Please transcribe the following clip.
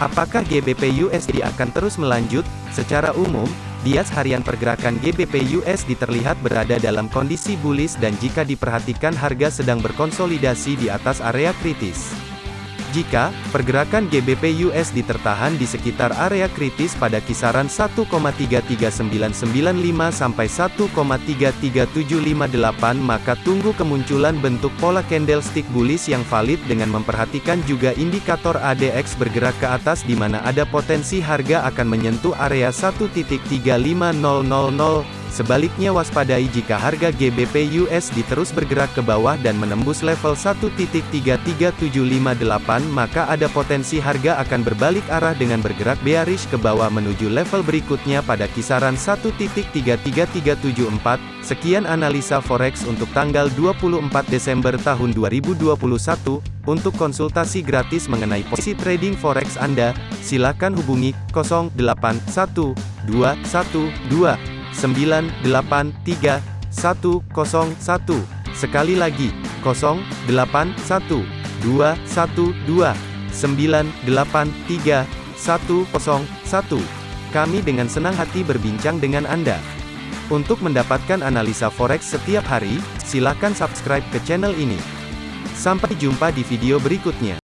Apakah GBP USD akan terus melanjut? Secara umum, bias harian pergerakan GBP USD terlihat berada dalam kondisi bullish dan jika diperhatikan harga sedang berkonsolidasi di atas area kritis. Jika pergerakan GBP USD tertahan di sekitar area kritis pada kisaran 1,33995 sampai 1,33758 maka tunggu kemunculan bentuk pola candlestick bullish yang valid dengan memperhatikan juga indikator ADX bergerak ke atas di mana ada potensi harga akan menyentuh area 1.35000 Sebaliknya waspadai jika harga GBP USD terus bergerak ke bawah dan menembus level 1.33758 maka ada potensi harga akan berbalik arah dengan bergerak bearish ke bawah menuju level berikutnya pada kisaran 1.33374. Sekian analisa forex untuk tanggal 24 Desember tahun 2021. Untuk konsultasi gratis mengenai posisi trading forex Anda, silakan hubungi 081212 983 101. Sekali lagi, 081 212 983 101. Kami dengan senang hati berbincang dengan Anda. Untuk mendapatkan analisa forex setiap hari, silakan subscribe ke channel ini. Sampai jumpa di video berikutnya.